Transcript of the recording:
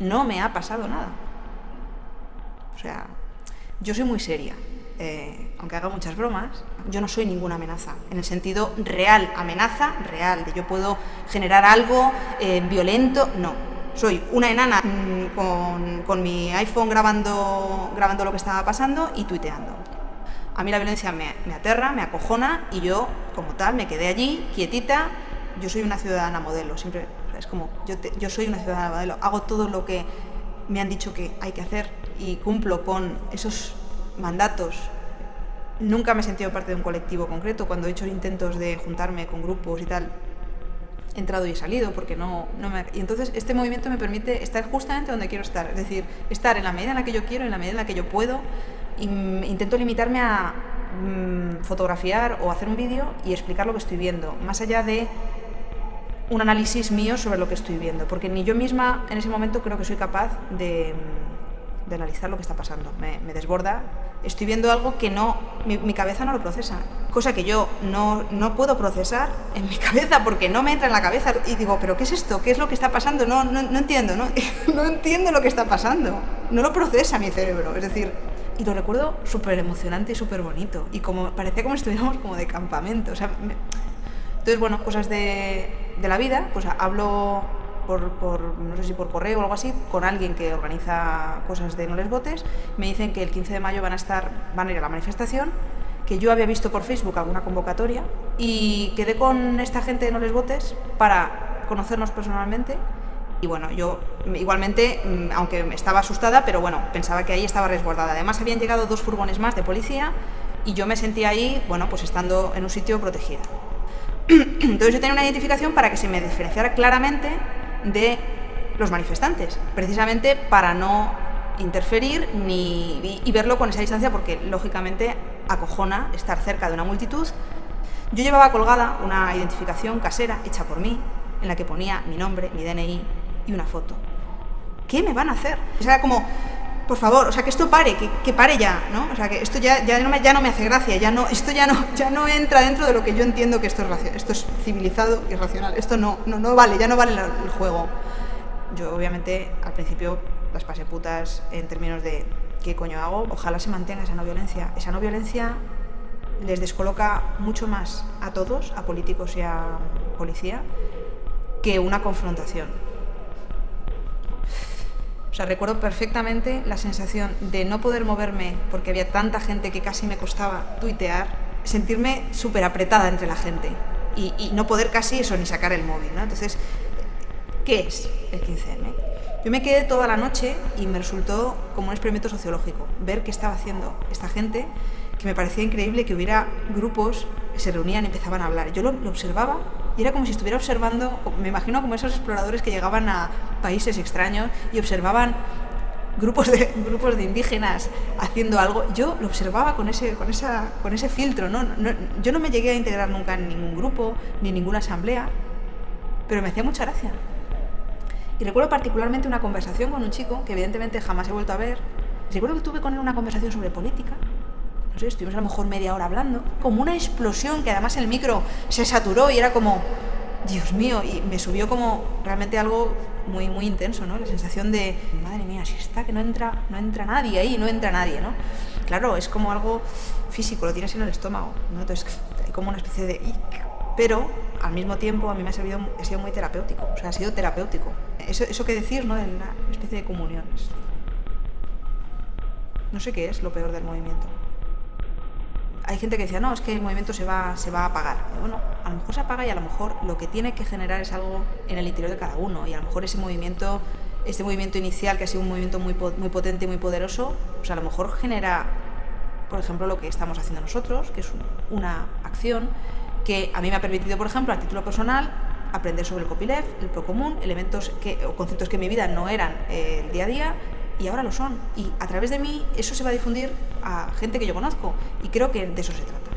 no me ha pasado nada. O sea, yo soy muy seria. Eh, aunque haga muchas bromas, yo no soy ninguna amenaza, en el sentido real, amenaza real, de yo puedo generar algo eh, violento, no. Soy una enana mm, con, con, mi iPhone grabando, grabando lo que estaba pasando y tuiteando. A mí la violencia me, me aterra, me acojona y yo, como tal, me quedé allí, quietita. Yo soy una ciudadana modelo, siempre es como, yo, yo soy una ciudadana modelo, hago todo lo que me han dicho que hay que hacer y cumplo con esos mandatos. Nunca me he sentido parte de un colectivo concreto. Cuando he hecho intentos de juntarme con grupos y tal, he entrado y he salido porque no, no me... Y entonces este movimiento me permite estar justamente donde quiero estar. Es decir, estar en la medida en la que yo quiero, en la medida en la que yo puedo. Y intento limitarme a mmm, fotografiar o hacer un vídeo y explicar lo que estoy viendo. Más allá de un análisis mío sobre lo que estoy viendo. Porque ni yo misma en ese momento creo que soy capaz de de analizar lo que está pasando. Me, desborda. Estoy viendo algo que no, mi, cabeza no lo procesa. Cosa que yo no, no puedo procesar en mi cabeza porque no me entra en la cabeza. Y digo, ¿pero qué es esto? ¿Qué es lo que está pasando? No, no, no entiendo, no, no entiendo lo que está pasando. No lo procesa mi cerebro. Es decir, y lo recuerdo súper emocionante y súper bonito. Y como parecía como estuviéramos como de campamento. O sea. Entonces, bueno, cosas de, de la vida, pues hablo por, por, no sé si por correo o algo así, con alguien que organiza cosas de No les votes, me dicen que el 15 de mayo van a, estar, van a ir a la manifestación, que yo había visto por Facebook alguna convocatoria y quedé con esta gente de No les votes para conocernos personalmente y bueno, yo igualmente, aunque estaba asustada, pero bueno, pensaba que ahí estaba resguardada. Además habían llegado dos furgones más de policía y yo me sentía ahí, bueno, pues estando en un sitio protegida. Entonces yo tenía una identificación para que se me diferenciara claramente de los manifestantes, precisamente para no interferir ni, y verlo con esa distancia porque lógicamente acojona estar cerca de una multitud. Yo llevaba colgada una identificación casera hecha por mí, en la que ponía mi nombre, mi DNI y una foto. ¿Qué me van a hacer? O sea, como, por favor, o sea, que esto pare, que, pare ya, ¿no? O sea, que esto ya, ya, no me, hace gracia, ya no, esto ya no, ya no entra dentro de lo que yo entiendo que esto es, esto es civilizado y racional. Esto no, no, no vale, ya no vale el juego. Yo, obviamente, al principio las pasé putas en términos de qué coño hago. Ojalá se mantenga esa no violencia. Esa no violencia les descoloca mucho más a todos, a políticos y a policía, que una confrontación. Sea, recuerdo perfectamente la sensación de no poder moverme porque había tanta gente que casi me costaba tuitear, sentirme súper apretada entre la gente y, y, no poder casi eso ni sacar el móvil, ¿no? Entonces, ¿qué es el 15M? Yo me quedé toda la noche y me resultó como un experimento sociológico, ver qué estaba haciendo esta gente, que me parecía increíble que hubiera grupos que se reunían y empezaban a hablar. Yo lo, lo observaba y era como si estuviera observando, me imagino como esos exploradores que llegaban a países extraños y observaban grupos de, grupos de indígenas haciendo algo, yo lo observaba con ese, con esa, con ese filtro, ¿no? No, yo no me llegué a integrar nunca en ningún grupo, ni en ninguna asamblea, pero me hacía mucha gracia. Y recuerdo particularmente una conversación con un chico que evidentemente jamás he vuelto a ver. Recuerdo que tuve con él una conversación sobre política, estuvimos a lo mejor media hora hablando, como una explosión que además el micro se saturó y era como, Dios mío, y me subió como realmente algo muy, muy intenso, ¿no? La sensación de, madre mía, si está que no entra, no entra nadie ahí, no entra nadie, ¿no? Claro, es como algo físico, lo tienes en el estómago, ¿no? Entonces hay como una especie de... Pero al mismo tiempo a mí me ha, servido, ha sido muy terapéutico, o sea, ha sido terapéutico. Eso, eso que decir, ¿no? De una especie de comunión. No sé qué es lo peor del movimiento hay gente que decía, no, es que el movimiento se va, se va a apagar. Bueno, a lo mejor se apaga y a lo mejor lo que tiene que generar es algo en el interior de cada uno. Y a lo mejor ese movimiento, este movimiento inicial, que ha sido un movimiento muy, muy potente y muy poderoso, pues a lo mejor genera, por ejemplo, lo que estamos haciendo nosotros, que es una acción que a mí me ha permitido, por ejemplo, a título personal, aprender sobre el copyleft, el procomún, elementos que, o conceptos que en mi vida no eran eh, el día a día, y ahora lo son. Y a través de mí eso se va a difundir a gente que yo conozco y creo que de eso se trata.